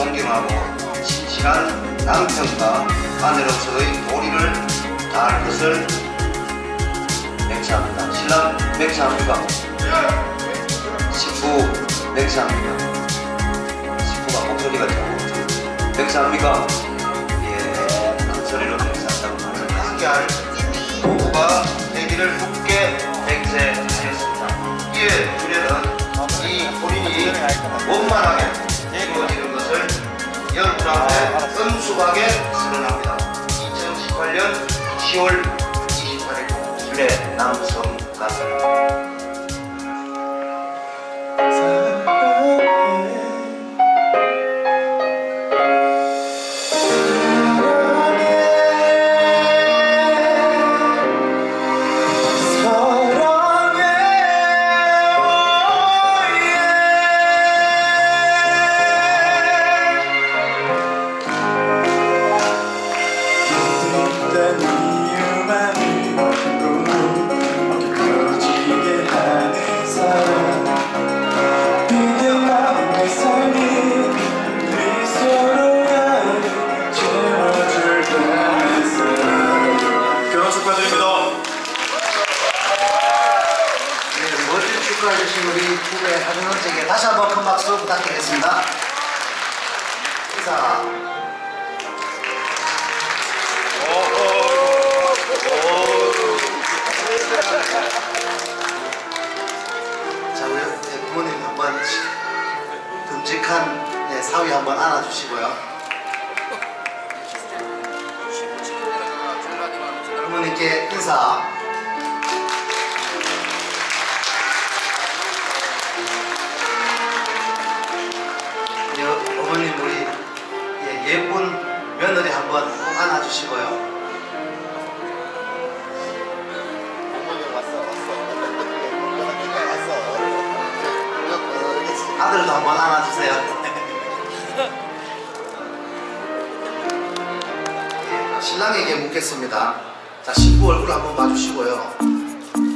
존경하고 신실한 남편과 아내로서의 도리를 다할 것을 맹세합니다. 신랑 맹세합니까? 신부 맹세합니다. 신부가 목소리가 좀 맹세합니까? 예, 큰 소리로 맹세한다고. 함께할 부부가 되기를 굳게 맹세하였습니다. 이에 주례는 이 혼인이 원만하게 앞에 엄숙하게 선언합니다. 2018년 10월 28일 주례 남성 가수 인사. 자, 우리 네, 부모님 한번 듬직한 네, 사위 한번 안아주시고요. 부모님께 인사. 신랑에게 묻겠습니다. 자, 신부 얼굴 한번 봐주시고요.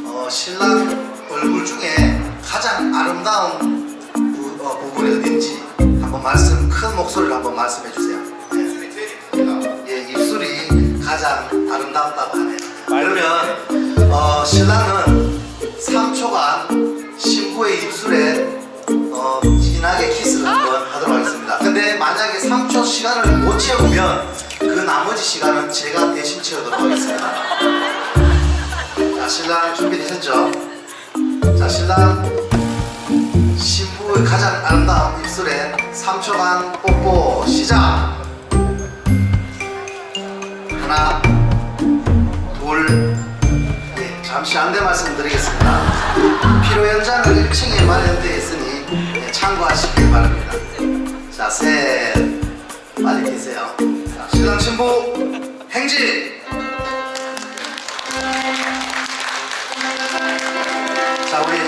어, 신랑 얼굴 중에 가장 아름다운 부, 어, 부분이 어딘지 한번 말씀, 큰 목소리로 한번 말씀해 주세요. 예, 예, 입술이 가장 아름답다고 하네요. 그러면 어, 신랑은 3초간 신부의 입술에 어, 진하게 키스를 한번 하도록 하겠습니다. 근데 만약에 3초 시간을 못 채우면 그 나머지 시간은 제가 대신 채우도록 하겠습니다. 자, 신랑 준비되셨죠? 자, 신랑 신부의 가장 아름다운 입술에 3초간 뽀뽀 시작! 하나, 둘, 예, 잠시 안내 말씀드리겠습니다. 필요 현장은 1층에 마련되어 있으니 예, 참고하시길 바랍니다. 자, 셋, 빨리 계세요. 자, 신랑 신부 행진! 자, 우리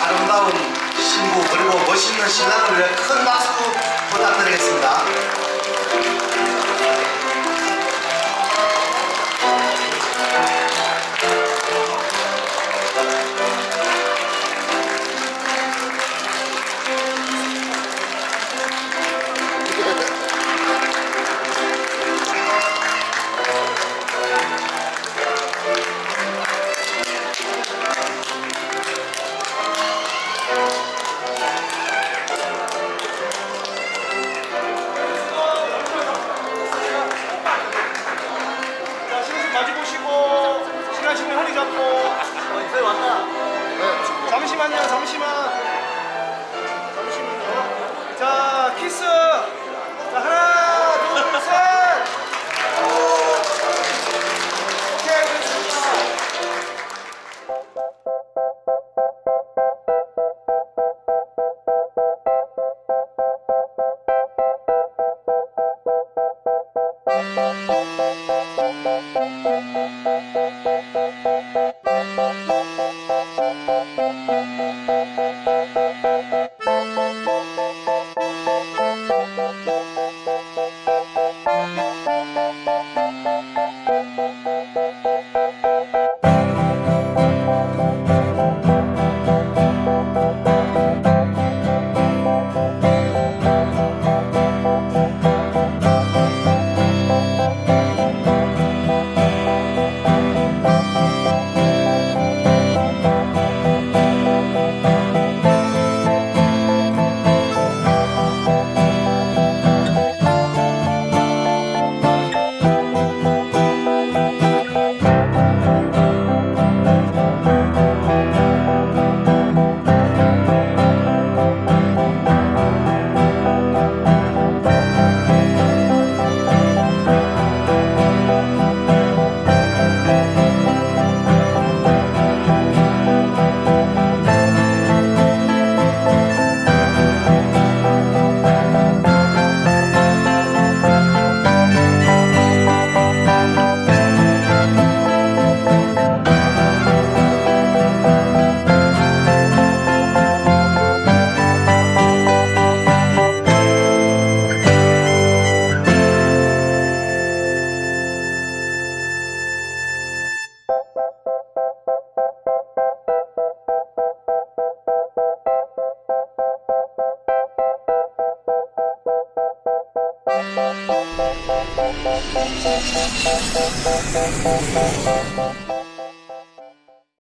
아름다운 신부 그리고 멋있는 신랑을 위해 큰 박수 부탁드리겠습니다.